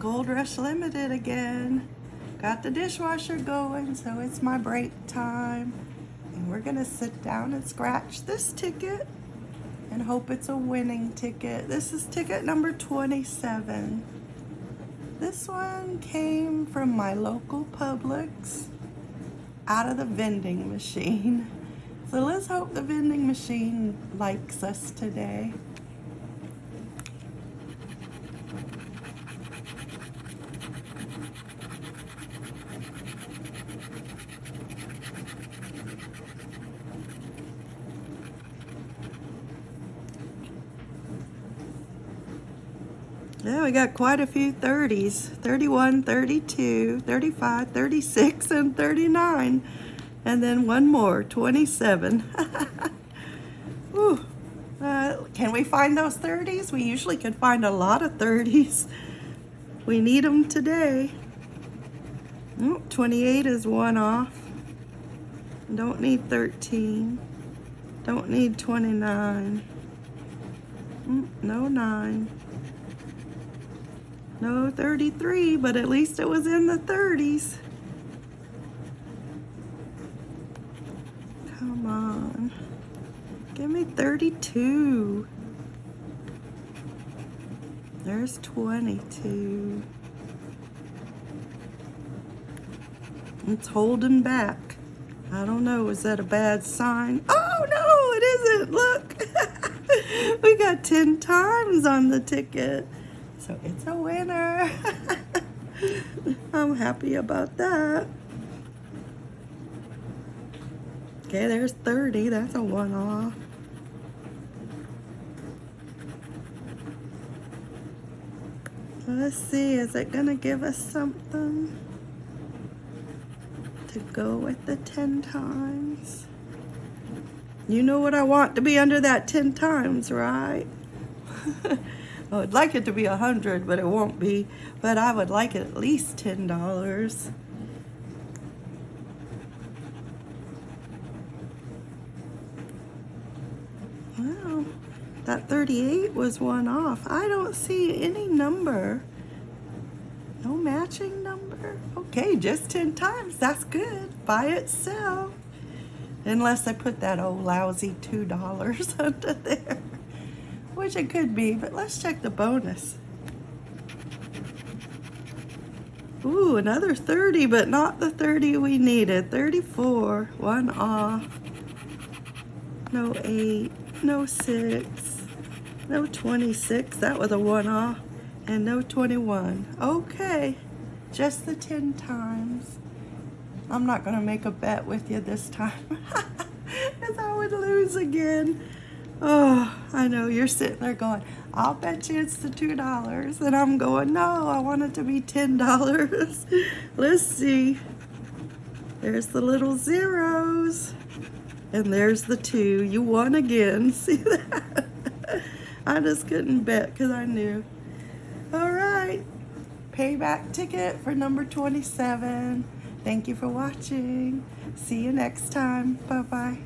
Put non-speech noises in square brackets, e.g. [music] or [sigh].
Gold Rush Limited again. Got the dishwasher going, so it's my break time. And we're gonna sit down and scratch this ticket and hope it's a winning ticket. This is ticket number 27. This one came from my local Publix out of the vending machine. So let's hope the vending machine likes us today. Yeah, we got quite a few 30s. 31, 32, 35, 36, and 39. And then one more, 27. [laughs] Ooh. Uh, can we find those 30s? We usually can find a lot of 30s. We need them today. Oh, 28 is one off. Don't need 13. Don't need 29. Mm, no 9. No 33, but at least it was in the 30s. Come on. Give me 32. There's 22. It's holding back. I don't know, is that a bad sign? Oh no, it isn't, look. [laughs] we got 10 times on the ticket. So it's a winner. [laughs] I'm happy about that. Okay, there's 30. That's a one-off. Let's see, is it gonna give us something to go with the 10 times? You know what I want to be under that 10 times, right? [laughs] I would like it to be a hundred, but it won't be. But I would like it at least ten dollars. Wow, that 38 was one off. I don't see any number. No matching number. Okay, just 10 times. That's good by itself. Unless I put that old lousy $2 [laughs] under there which it could be, but let's check the bonus. Ooh, another 30, but not the 30 we needed. 34, one off. No 8, no 6, no 26, that was a one off, and no 21. Okay, just the 10 times. I'm not gonna make a bet with you this time, [laughs] because I would lose again. Oh, I know you're sitting there going, I'll bet you it's the $2. And I'm going, no, I want it to be $10. Let's see. There's the little zeros. And there's the two. You won again. [laughs] See that? I just couldn't bet because I knew. All right. Payback ticket for number 27. Thank you for watching. See you next time. Bye-bye.